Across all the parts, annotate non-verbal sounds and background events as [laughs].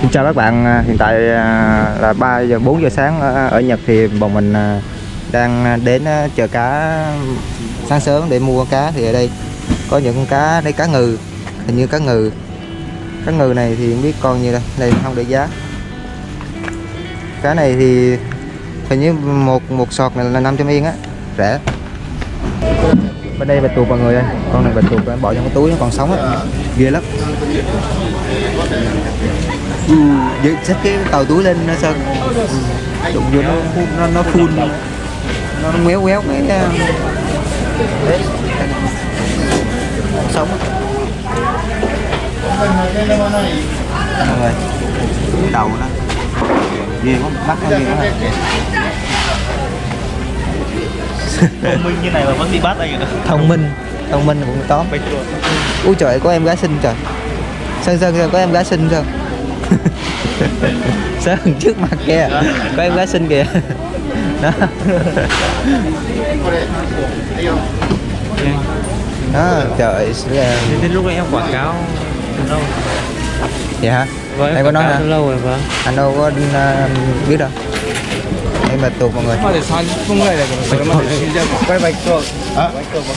Xin chào các bạn, hiện tại à, là 3 giờ 4 giờ sáng ở Nhật thì bọn mình à, đang à, đến à, chờ chợ cá sáng sớm để mua cá thì ở đây có những con cá đây cá ngừ hình như cá ngừ. Cá ngừ này thì không biết con như đây này không để giá. Cá này thì hình như một một sọt này là 500 yên á rẻ. Bên đây bạch tuộc mọi người ơi con này bạch tuộc bỏ trong cái túi nó còn sống á ghê lắm. Ừ, vậy xách cái tàu túi lên nó sao? Ừ, đụng vô nó nó nó phun nó, méo méo cái đấy sống. Cái đầu nó ghê quá mắt nó ghê quá thông minh như này mà vẫn bị bắt anh ạ. Thông minh thông minh cũng tuộc Úi trời có em gái xinh trời. Sơn Sơn Sơn có em gái xinh Sơn [laughs] Sơn trước mặt kìa? Có em gái xinh kìa Đó Đó trời là- đến lúc em quảng cáo từ lâu. Vậy hả? vâng Em có nói hả? lâu rồi vâng. Anh đâu có uh, biết đâu. Em bạch tuộc mọi người. Mà để sao không người này quay bạch tuộc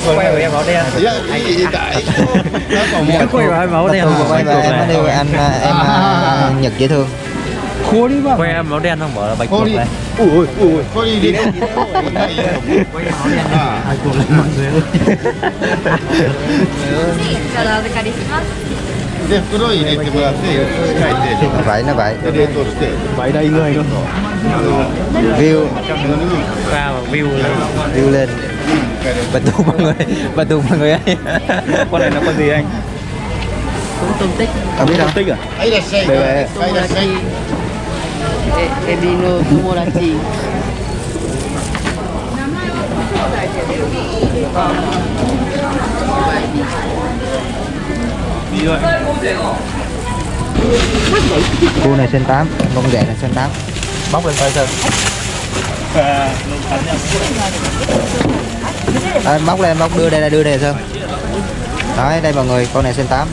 quay với em áo đen Cái quay vào em áo Bạch đen quay và em anh à, em [laughs] Nhật dễ thương Khối đi bà. Quay em áo đen không? Bỏ là bạch tuộc này Ui ui ui Khối đi đi. Đâu đi áo đen à. này Ai cuộc lên mọi người ơi Vậy nó vậy Vậy đây người luôn. View. Vào view lên? View lên. Bà tù mọi người Bà tù mọi người ơi. Con này là con gì anh? cũng tôm tích. Không biết đâu. Tích à? Đây là đây là E, e, vino tumorativo. Cô này sen 8, con rẻ này sen 8 Bóc lên coi xem. À, Bóc lên, bóc đưa đây là đưa đây là Đấy, đây mọi người, con này sen [laughs] 8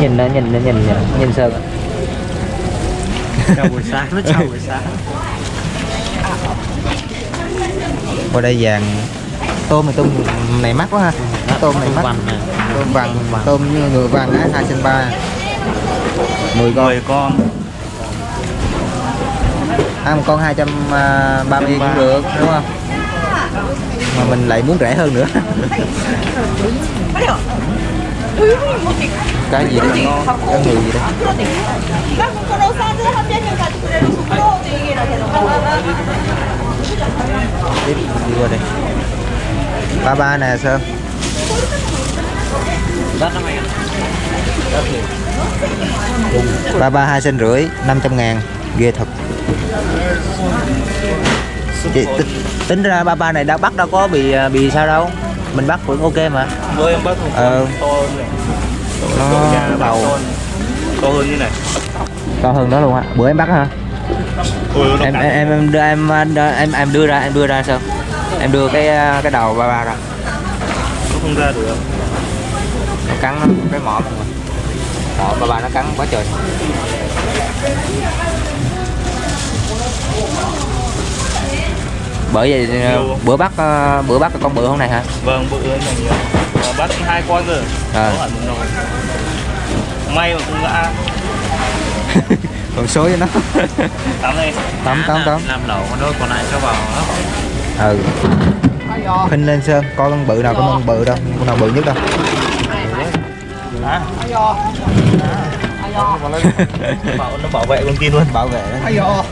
nhìn nó nhìn nó nhìn nhìn, nhìn Sơn chào buổi sáng nó chào buổi sáng. Qua đây vàng. Tôm này tôm này mắc quá ha. Tôm này mắc. tôm vàng tôm như người vàng á hai sen ba. Mười con. 10 con. À, một con 230 yên cũng được đúng không? Mà mình lại muốn rẻ hơn nữa cái gì đấy ngon cái người gì đấy tiếp đi qua đây. Ba ba nè sơn ba ba hai sen rưỡi năm trăm ngàn. Ghê thật. Chị, tính ra ba ba này đã bắt đâu có bị à, bị sao đâu mình bắt vẫn ok mà. Rồi em bắt một Ờ. con to hơn này. Nó to nhà đầu. to hơn như này. To hơn đó luôn á. Bữa em bắt hả? Ôi, nó em cắn. em em đưa em em em đưa ra em đưa ra sao? Em đưa cái cái đầu ba ba ra. Nó không ra được. Nó cắn nó cái mỏ mọi người mỏ ba ba nó cắn quá trời bởi vậy à, Nhiều. bữa bắt à, bữa bắt con bự hôm này hả? Vâng bự hơn này nhiều. Mà bắt hai con rồi. À. may mà không ngã. [laughs] Còn số với nó. [laughs] Tắm đây tắm tắm tắm. làm lẩu con đôi còn lại cho vào hấp ừ. Khinh lên sơn coi con bự nào con con bự đâu con nào bự nhất đâu. [laughs] Bảo nó bảo vệ con kia luôn. Bảo vệ đó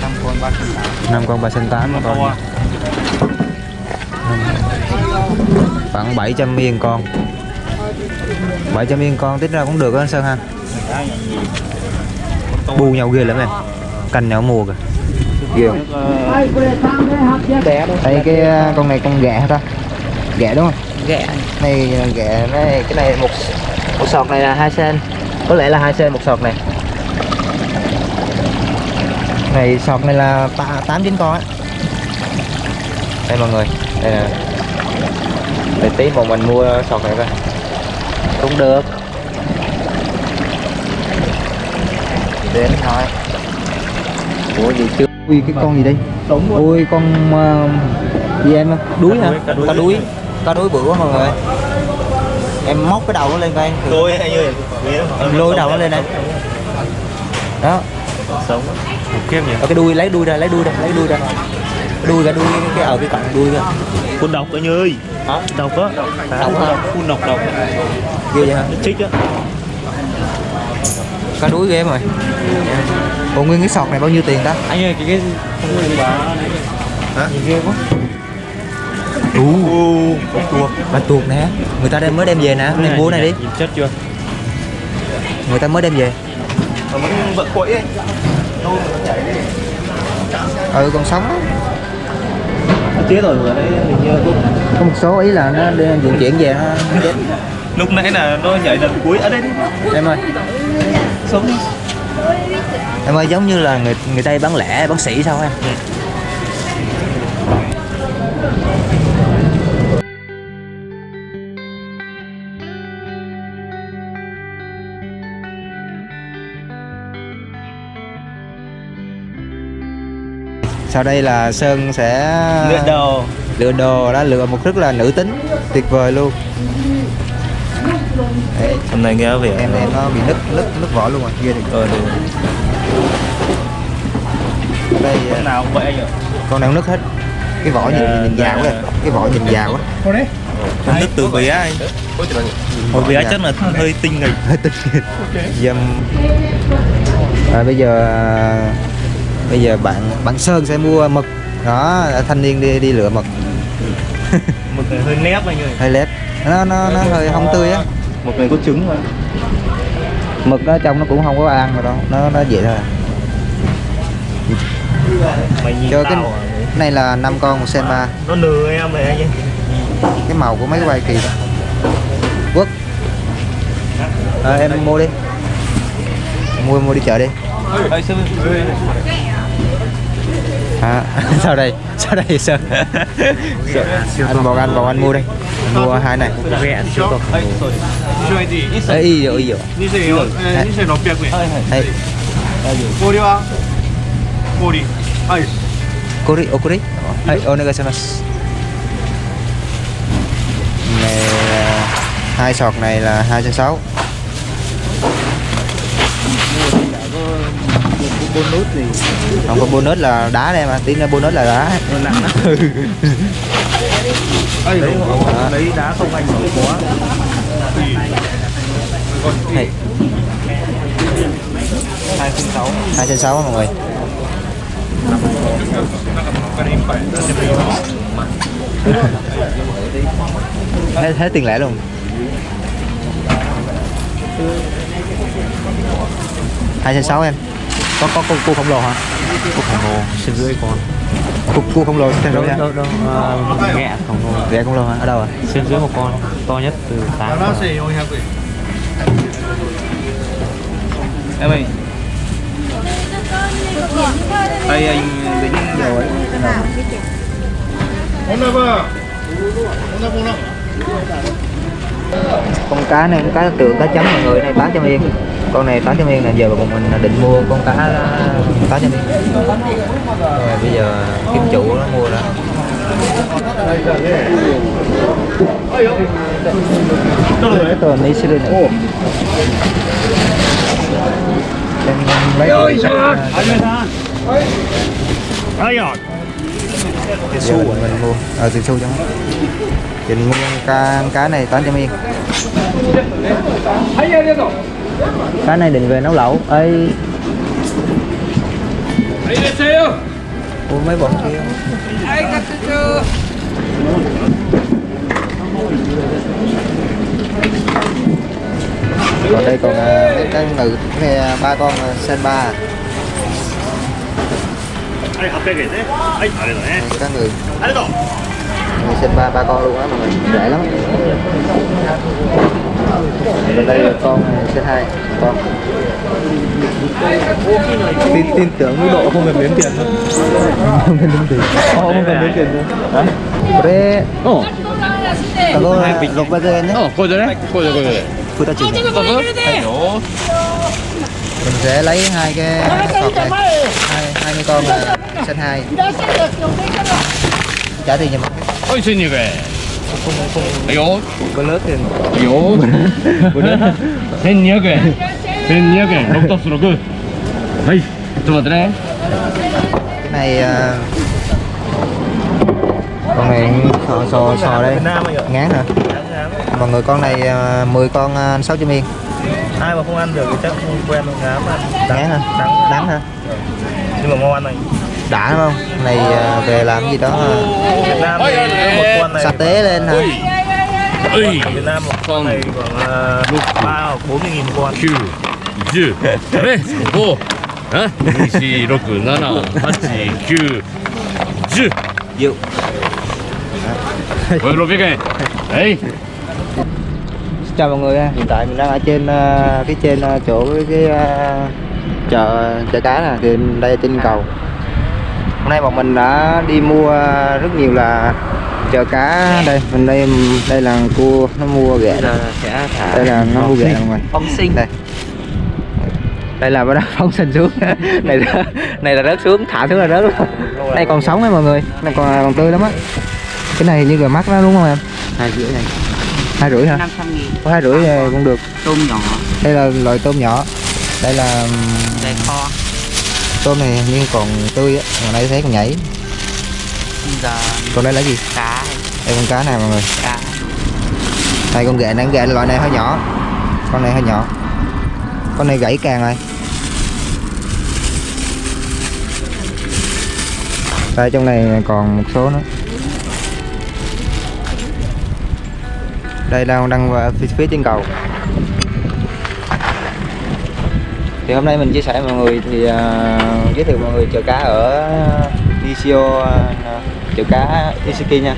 năm con ba sinh tám năm con ba sinh tám con. khoảng 700 miên con 700 miên con tính ra cũng được á anh Sơn ha? Bu nhau ghê lắm em. Canh nhau mùa kìa. Ghê không? Đây cái uh, con này con hả ta? Ghẹ đúng không? Ghẹ. này ghẹ này cái này một một sọt này là hai sen. Có lẽ là hai sen một sọt này này sọt này là tám chín con á. Đây mọi người. Đây nè. Để tí bọn mình mua sọt này coi. Cũng được. Đến thôi. Ủa gì chưa? Ui cái con gì đây? Ui con uh, gì em đuối hả? cá đuối. Cá đuối. Bự quá mọi người. Em móc cái đầu nó lên coi. Tôi anh ơi. em lôi đầu nó lên đây. Đó. Sống. Kiếp nhỉ. ở cái đuôi lấy đuôi ra lấy đuôi ra lấy đuôi ra đuôi ra đuôi cái, ở cái cạnh đuôi ra Phun độc anh ơi. Hả? Độc á. Độc hả? Phun độc độc. ghê vậy hả Chích á. cá đuối ghê rồi Ủa nguyên cái sọt này bao nhiêu tiền ta Anh ơi cái cái Hả? ghê quá. Ú, con tuột Bà tuột nè Người ta đem mới đem về nè Đem mua này đi Nhìn chất chưa? Người ta mới đem về Mà vẫn vợ quậy ấy. Ừ còn sống tía rồi ở đây hình như cũng Có một số ý là nó đi vận chuyển về chết lúc nãy là nó nhảy lần cuối ở đây đi. Em ơi. Sống. Em ơi giống như là người người ta bán lẻ bán sỉ sao em sau đây là sơn sẽ Lượn đầu. lựa đồ đó lựa một rất là nữ tính tuyệt vời luôn Đấy, Hôm nay nghe vẻ em em nó bị nứt nứt nứt vỏ luôn rồi ghê được Ờ được. đây Hôm nào cũng vậy anh ạ. con nào nứt hết cái vỏ nhìn Dạ, nhìn già quá dạ. cái vỏ nhìn già quá Nó nứt từ bé anh. Hồi bé chắc là hơi tinh nghịch. hơi tinh nghịch dâm à, bây giờ bây giờ bạn bạn sơn sẽ mua mực. Đó thanh niên đi đi lựa mực. [laughs] Người hơi nép anh ơi. hơi lép. Nó nó nó hơi không tươi á. Một người có trứng mà. mực nó trong nó cũng không có ăn rồi đâu. Nó nó vậy thôi à. Mày nhìn Cho cái- à. này là năm con một sen ba Nó nừ em này anh cái màu của mấy cái quay kỳ đó quốc. À, em mua đi. Mua mua đi chợ đi à, [laughs] sau đây sao đây sơn Sợ. ăn bò ăn bò ăn mua đây mua hai này ấy ý rồi gì rồi ấy Kori, Kori, Okori. Hai, onegai gì Này hai sọt gì là 260. Bonus gì không có bonus là đá đây mà tí nữa bonus là đá. Nặng đấy lấy đá. không anh Hey. không sáu. Hai trăm sáu mọi người. Thấy, thấy tiền lẻ luôn. Hai trăm sáu em có có cô, cô khổng lồ hả? Cô không lồ trên dưới con. Cô, cô khổng lồ xem đâu nha đâu đâu à, ghẹ lồ. Ghẹ không lồ hả? Ở đâu ạ trên dưới một con to nhất từ tám em ơi. Đây anh đến nhiều ấy con cá này con cá tượng cá chấm mọi người này bán cho em con này 800 yên này giờ bọn mình định mua con cá 800 yên. Rồi bây giờ kiếm chủ nó mua đó. Tờ này sẽ lên lấy ai rồi giờ mình, mình mua. Ờ tiền xu nó. Định mua cá cá này 800 yên cá này định về nấu lẩu. Ơi Ủa mấy bọn kia? Còn đây còn à, mấy cái ngừ cái này à, ba con à, sen ba はい mình sinh ba ba con luôn á mọi người. Dễ lắm. Bên đây là con ờ, sinh hai con. Tin, tin tưởng mức độ không cần đếm tiền thôi. Không cần đếm tiền. Không cần đếm tiền thôi. Coi ồ. Ờ, đấy coi 버전이냐? coi 거절해? 거절, ta 그다 지금. rồi mình sẽ lấy hai cái sọt này. hai hai mươi con ờ, sinh hai. Trả tiền cho mình. Ôi xin nhiều kìa Ây ố Bữa lớn thì Ây ố Bữa lớn Xin nhiều kìa Xin nhiều kìa Lúc tốt rồi Hay Tôi vào tới đây này ờ, Con này sò sò sò đây. Ngán hả? Mọi người con này ờ, 10 con ờ, 600 yên Ai mà không ăn được thì chắc không quen ngán mà. Ngán hả? Đắng. Hả? Nhưng mà ngon anh đã đúng không Cái này à, về làm gì đó à, Việt Nam thì cứ một con này sa tế lên hả はい。 Việt Nam một con này khoảng uh, ba hoặc bốn mươi nghìn một con 9、10、ね、5、あ、2、4、6、7、8、9、10。 Dịu. Với 600円。はい。 Xin chào mọi người ha. hiện tại mình đang ở trên à, cái trên à, chỗ cái, cái à, chợ chợ cá nè thì đây là trên cầu hôm nay bọn mình đã đi mua rất nhiều là chợ cá đây. Mình đây đây là cua nó mua ghẹ đây là nó mua ghẹ người. Phóng sinh. Đây. Đây là bắt đầu phóng sinh xuống. [laughs] Này là- này là rớt xuống thả xuống là rớt luôn. Đây còn sống đấy mọi người. Này còn còn tươi lắm á. Cái này như là mắt nó đúng không em? Hai rưỡi này hai rưỡi hả? 500 nghìn. Có hai rưỡi cũng được. Tôm nhỏ. Đây là loại tôm nhỏ. Đây là đây kho tôm này hình như còn tươi á còn đây thấy còn nhảy. Giờ còn đây là gì? cá. Đây con cá này mọi người. Cá. Đây con ghẹ này con ghẹ loại này hơi nhỏ. Con này hơi nhỏ. Con này gãy càng rồi. Đây trong này còn một số nữa. Đây là đang vào phía, phía trên cầu thì hôm nay mình chia sẻ với mọi người thì uh, giới thiệu mọi người chợ cá ở Nishio uh, chợ cá Ishiki nha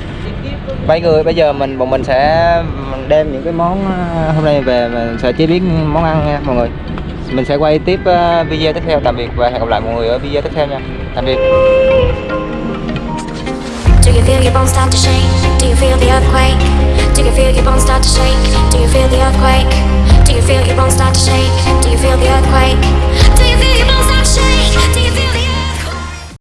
mấy người bây giờ mình bọn mình sẽ đem những cái món à, hôm nay về mình sẽ chế biến món ăn nha mọi người mình sẽ quay tiếp à, video tiếp theo tạm biệt và hẹn gặp lại mọi người ở video tiếp theo nha tạm biệt Do you feel your bones start to shake? Do you feel the earthquake? Do you feel your bones start to shake? Do you feel the earthquake? you feel your bones start to shake? Do you feel the earthquake? Do you feel your bones start to shake?